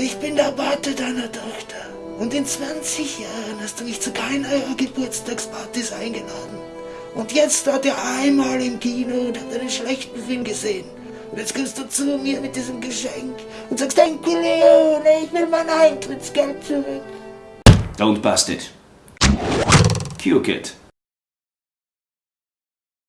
Ich bin der Vater deiner Tochter. Und in 20 Jahren hast du mich zu keiner eurer Geburtstagspartys eingeladen. Und jetzt war der einmal im Kino und hat einen schlechten Film gesehen. Und jetzt kommst du zu mir mit diesem Geschenk und sagst, danke Leon, ich will mein Eintrittsgeld zurück. Don't bust it. Cue Kid.